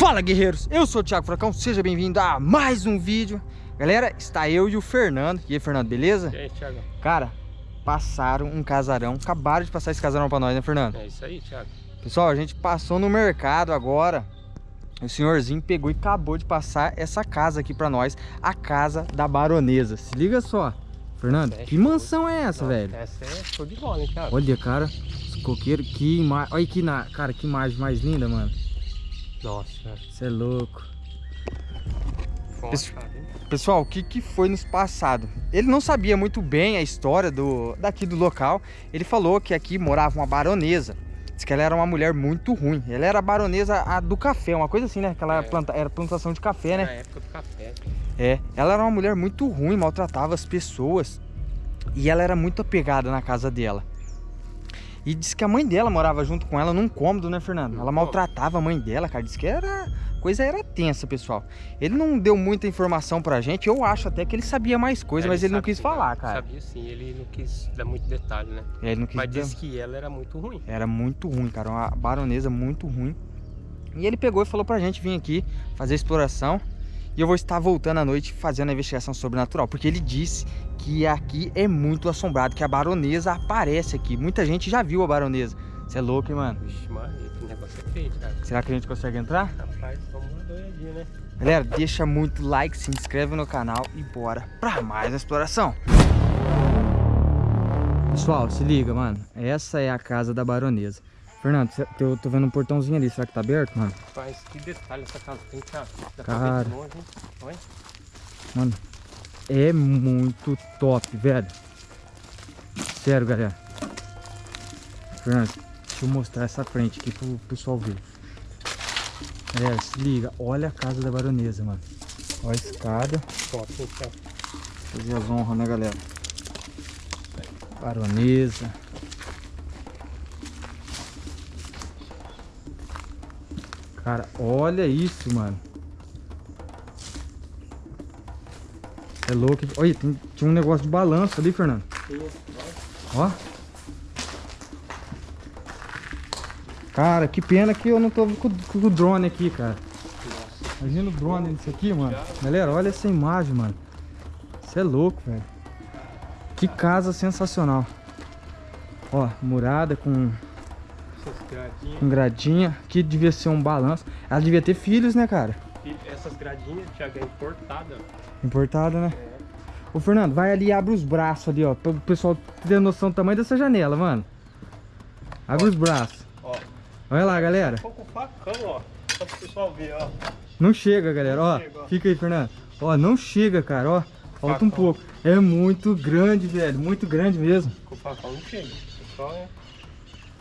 Fala guerreiros, eu sou o Thiago Fracão, seja bem-vindo a mais um vídeo Galera, está eu e o Fernando E aí Fernando, beleza? E aí Thiago? Cara, passaram um casarão, acabaram de passar esse casarão pra nós, né Fernando? É isso aí Thiago Pessoal, a gente passou no mercado agora O senhorzinho pegou e acabou de passar essa casa aqui pra nós A casa da baronesa, se liga só Fernando, É que mansão é essa, Não, velho? Essa é show de bola, hein Thiago? Olha, cara, esse coqueiro, que imagem Olha que, na... cara, que imagem mais linda, mano Nossa, Você é louco? Pessoal, o que, que foi nos passado? Ele não sabia muito bem a história do, daqui do local. Ele falou que aqui morava uma baronesa. Diz que ela era uma mulher muito ruim. Ela era a baronesa a do café, uma coisa assim, né? Que ela É. planta, era plantação de café, Na né? época do café É. Ela era uma mulher muito ruim, maltratava as pessoas. E ela era muito apegada na casa dela. E diz que a mãe dela morava junto com ela num cômodo, né, Fernando? Ela maltratava a mãe dela, cara. Diz que era. a Coisa era tensa, pessoal. Ele não deu muita informação pra gente. Eu acho até que ele sabia mais coisa, mas ele não quis falar, cara. Sabia sim, ele não quis dar muito detalhe, né? É, Ele não quis Mas dar- disse que ela era muito ruim Era muito ruim, cara. Uma baronesa muito ruim. E ele pegou e falou pra gente vir aqui fazer a exploração. E eu vou estar voltando à noite fazendo a investigação sobrenatural. Porque ele disse que aqui é muito assombrado, que a baronesa aparece aqui. Muita gente já viu a baronesa. Você é louco, hein, mano? Vixe, Maria, que negócio é feio, Thiago Será que a gente consegue entrar? Rapaz, vamos olhadinha, né? Galera, deixa muito like, se inscreve no canal e bora pra mais exploração. Pessoal, se liga, mano. Essa é a casa da baronesa. Fernando, eu tô vendo um portãozinho ali. Será que tá aberto, mano? Rapaz, que detalhe essa casa tem, Dá Cara. ver de longe, hein? Olha. Mano, é muito top, velho. Sério, galera. Fernando, deixa eu mostrar essa frente aqui pro pessoal ver. Galera, se liga. Olha a casa da baronesa, mano. Olha a escada. Top, Thiago? Fazer as honras, né, galera? Baronesa. Cara, olha isso, mano. É louco. Olha, tem- tinha um negócio de balanço ali, Fernando. Ó. Cara, que pena que eu não tô com, com o drone aqui, cara. Imagina o drone nisso aqui, mano. Galera, olha essa imagem, mano. Você é louco, velho. Que casa sensacional. Ó, murada com, Essas gradinhas. com gradinha. Que devia ser um balanço. Ela devia ter filhos, né, cara? Essas gradinhas, Thiago, é importada. Importada, né? É. Ô, Fernando, vai ali e abre os braços ali, ó. Pra o pessoal ter noção do tamanho dessa janela, mano. Abre os braços. Ó, Olha lá, galera. tô com o facão, ó. Só pro pessoal ver, ó. Não chega, galera. Ó, chega, ó. fica aí, Fernando. Ó, não chega, cara. Ó, falta um Facão. pouco. É muito grande, velho. Muito grande mesmo. Com o facão não chega. Só é,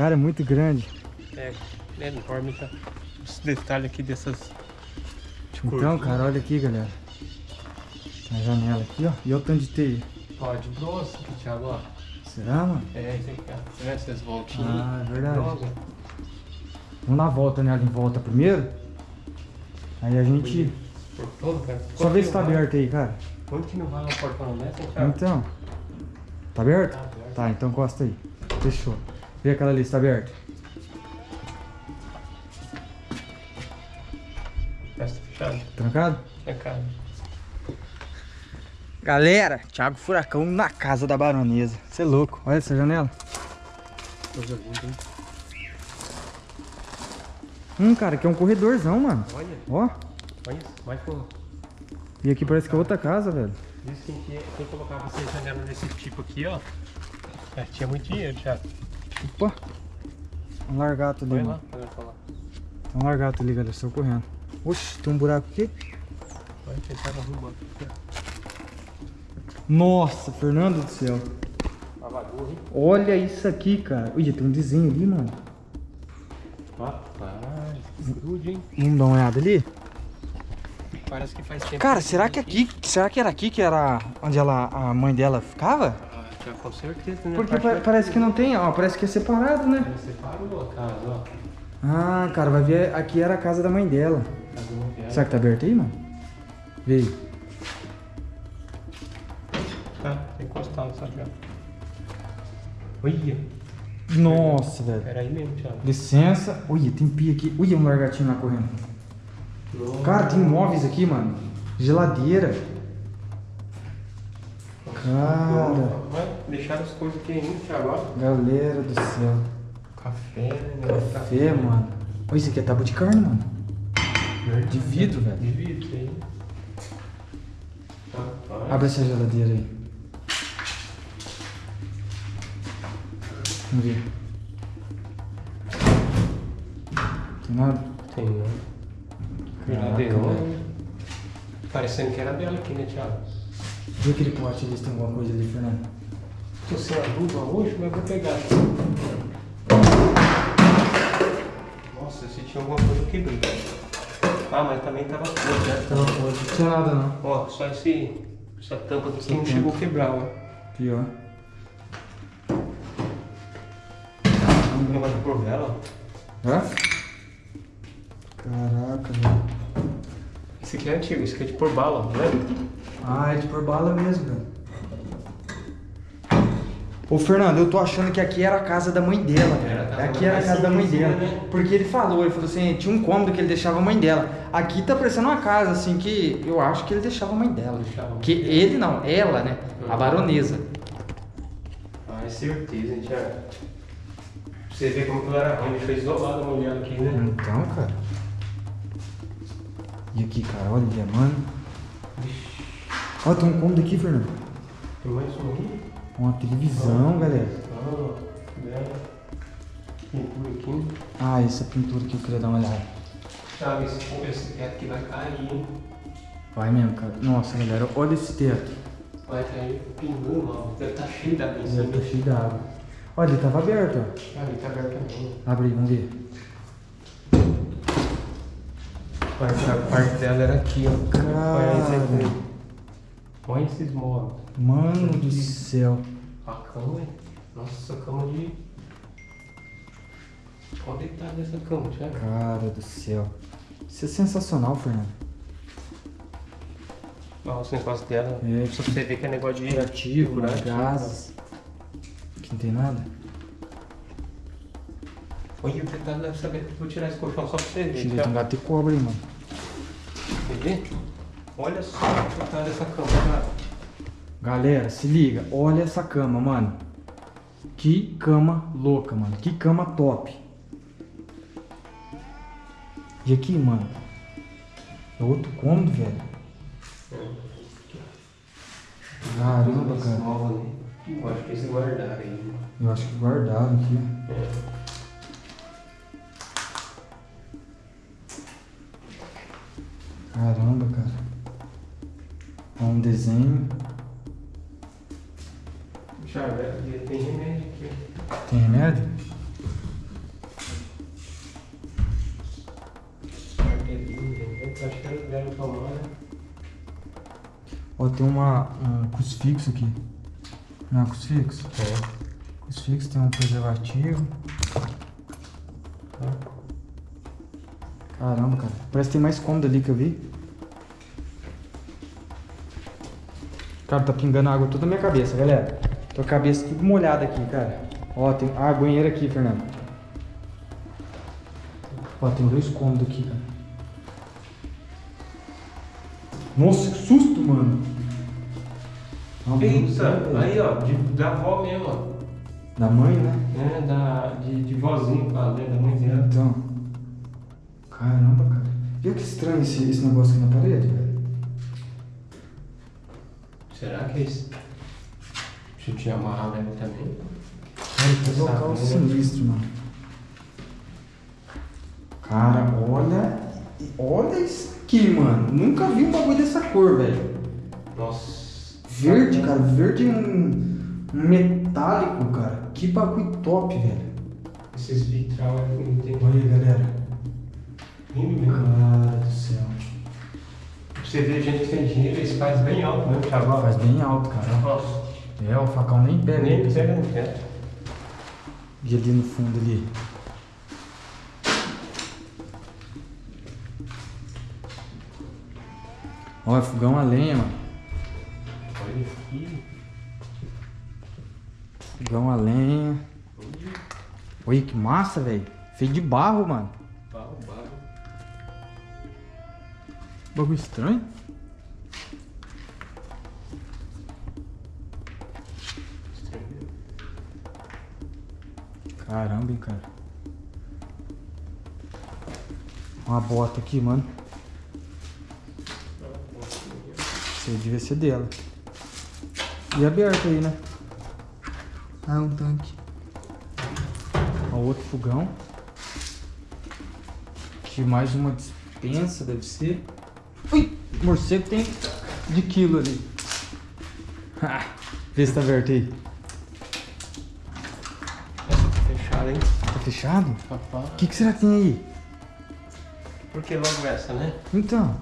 Cara, é muito grande. é, é enorme, tá? Os detalhes aqui dessas. Então, cara, olha aqui, galera. A janela aqui, ó. E olha o tanto de teia. Ó, de bronze aqui, Thiago, ó. Será, mano? É, isso aqui, ó. Você vê essas voltinhas? Ah, é verdade. Bronze. Vamos dar a volta nela em volta primeiro. Aí a gente. Por todo, cara. Só vê se tá aberto aí, cara. Quando que não vai no portão nessa, hein, Thiago? Então. Tá aberto? Tá aberto. Tá, então encosta aí. Fechou. Vê aquela lista aberta. Essa fechada. Trancado? É, cara. Galera, Thiago Furacão na casa da baronesa. Você é louco. Olha essa janela. Coisa linda, hein? Hum, cara, aqui é um corredorzão, mano. Olha, Ó. olha isso. Vai com. E aqui parece que é outra casa, velho. Diz que quem, quem colocava essa janela desse tipo aqui, ó. É, tinha muito dinheiro, Thiago. Opa. Um largato ali, Vai mano. lá. Tem um largato ali, galera. Estou correndo. Oxe, tem um buraco aqui. Vai tentar aqui, Nossa, Fernando do céu. Olha isso aqui, cara. Ui, tem um desenho ali, mano. Rapaz, grude, hein? Vamos dar uma olhada ali? Parece que faz tempo. Cara, será que aqui. Será que era aqui que era onde ela, a mãe dela ficava? Com certeza, né? Porque pa- vai- parece que não tem, ó. Parece que é separado, né? Você parou a casa, ó. Ah, cara, vai ver. Aqui era a casa da mãe dela. Casa viagem. Será que tá aberto aí, mano? Vê aí. Tá, tá encostado, sabe? Olha, Nossa, velho. era aí mesmo, Thiago. Licença. Ui, tem pia aqui. Ui, um largatinho lá correndo. Nossa. Cara, tem móveis aqui, mano. Geladeira. Cara, Vai deixar as coisas Thiago. ó. galera do céu. Café, né? Café, mano. Olha, isso aqui é tábua de carne, mano. De vidro, velho. De vidro, aí. Rapaz. Abre essa geladeira aí. Vamos ver. Tem nada? Tem, né? Caraca, Geladeirona. Parecendo que era dela aqui, né, Thiago? Vê aquele pote ali se tem alguma coisa ali, Fernando. Tô sem a luva hoje, mas vou pegar. Nossa, se tinha alguma coisa dentro. Ah, mas também tava podre, né? Tava podre. Não tinha nada não. Ó, só esse, essa tampa aqui não chegou a quebrar, ó. Pior. Um negócio de por vela. Hã? Caraca, velho. Esse aqui é antigo, esse aqui é de por bala, não lembra? Ah, é de por bala mesmo, velho. Ô Fernando, eu tô achando que aqui era a casa da mãe dela, velho. Aqui era a casa da mãe dela. né? Porque ele falou, ele falou assim, tinha um cômodo que ele deixava a mãe dela. Aqui tá parecendo uma casa, assim, que eu acho que ele deixava a mãe dela. Deixava. Que ele não, ela, né? A Uhum. baronesa. Ah, é certeza, hein, Thiago? Pra você ver como que ela era ruim, deixou isolada a mulher aqui, né? Então, cara. E aqui, cara, olha, mano. Ó, tem um cômodo aqui, Fernando. tem mais um aqui? Uma televisão, galera. Ah, dela. Pintura aqui. Ah, essa pintura que eu queria dar uma olhada. Thiago, esse, esse teto aqui vai cair, hein? Vai mesmo, cara. Nossa, galera, olha esse teto. Vai cair pingando, mano. Deve tá cheio d'água em Já cima. tá cheio d'água. Olha, ele tava aberto, ó. Ah, ele tá aberto também. Abre aí, vamos ver. A parte dela era aqui, ó. Cara. Olha esse aqui. Olha esses móveis. Mano do céu. A cama, hein? Nossa, cama de. Olha o detalhe dessa cama, Thiago. Cara do céu. Isso é sensacional, Fernando. Olha os negócios dela. É, Só pra você ver que é negócio de. Curativo, Curativo. gases. Aqui não tem nada. Olha o detalhe dessa saber. Vou tirar esse colchão só pra você ver. Tirei um gato e cobra aí, mano. Quer ver? Olha só o detalhe dessa cama, cara. Galera, se liga. Olha essa cama, mano. Que cama louca, mano. Que cama top. E aqui, mano. É outro cômodo, velho. Caramba, cara. ali. Eu acho que eles guardaram aí. Eu acho que guardaram aqui. É. Caramba, cara. Ó, um desenho. É- tem remédio aqui. Tem remédio? Acho que eles deram tomar, né? Ó, tem uma, um crucifixo aqui. Não é um crucifixo? É. Crucifixo tem um preservativo. Caramba, cara. Parece que tem mais cômodo ali que eu vi. Cara, tá pingando água toda na minha cabeça, galera. Tô com a cabeça tudo molhada aqui, cara. Ó, tem. Ah, banheiro aqui, Fernando. Ó, tem dois cômodos aqui, cara. Nossa, que susto, mano. Eita, aí ó, de, da avó mesmo, ó. Da mãe, né? É, da, de, de vozinho, fala, né? Da mãe dela. Então. Caramba, cara. Viu que estranho esse, esse negócio aqui na parede, velho? Será que é esse? Deixa eu te amarrar nele também. Cara, que local né? sinistro, mano. Cara, olha. Olha isso aqui, mano. Nunca vi um bagulho dessa cor, velho. Nossa. Verde, cara. Verde um, um metálico, cara. Que bagulho top, velho. Esses vitral é tem Olha aí, galera. lindo mesmo. Cara do céu. Você ver, gente que tem dinheiro, eles fazem bem alto mesmo, Thiago. Faz bem alto, cara. Nossa. É, o facão nem pega. Nem pega no teto. E ali no fundo ali. Olha, fogão a lenha, mano. Olha aqui. Fogão a lenha. Olha que massa, velho. Feito de barro, mano. Bagulho estranho. Caramba, hein, cara. Uma bota aqui, mano. Isso aí devia ser dela. E aberto aí, né? Ah, um tanque. Ó, outro fogão. Aqui mais uma dispensa, deve ser. Morcego tem de quilo ali. Ah, Vê se tá aberto aí. Fechado, hein? Tá fechado? Papá. O que, que será que tem aí? Por que logo essa, né? Então.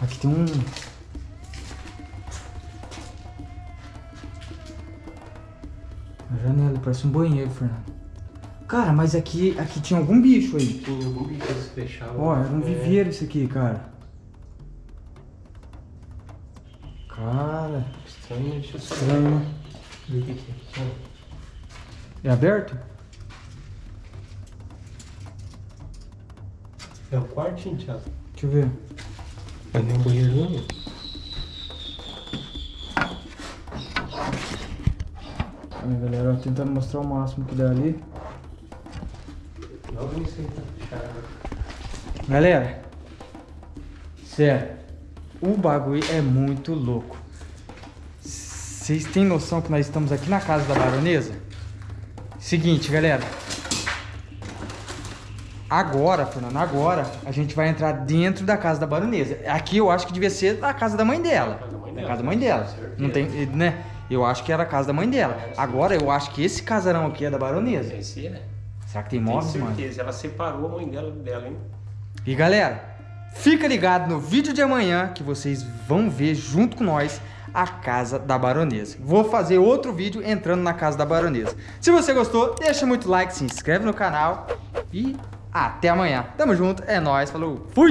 Aqui tem um. Uma janela, parece um banheiro, Fernando. Cara, mas aqui, aqui tinha algum bicho aí. Tinha algum bicho que se fechava. Ó, era um É. viveiro isso aqui, cara. Cara, Estranho, deixa eu só estranho, ver o que é. É aberto? É o quartinho, Thiago. Deixa eu ver. Mas nem banheiro não. Aí, galera, ó, tentando mostrar o máximo que dá ali. Galera, sério, o bagulho é muito louco. Vocês têm noção que nós estamos aqui na casa da baronesa? Seguinte, galera. Agora, Fernando, agora a gente vai entrar dentro da casa da baronesa. Aqui eu acho que devia ser a casa da mãe dela. Casa da mãe dela, casa da mãe dela. certeza. Não tem, né? Eu acho que era a casa da mãe dela. Agora eu acho que esse casarão aqui é da baronesa. Esse é. Será que tem Tenho móveis, mano? certeza. Ela separou a mãe dela dela, hein? E galera, fica ligado no vídeo de amanhã que vocês vão ver junto com nós a casa da baronesa. Vou fazer outro vídeo entrando na casa da baronesa. Se você gostou, deixa muito like, se inscreve no canal e até amanhã. Tamo junto, é nóis, falou, fui!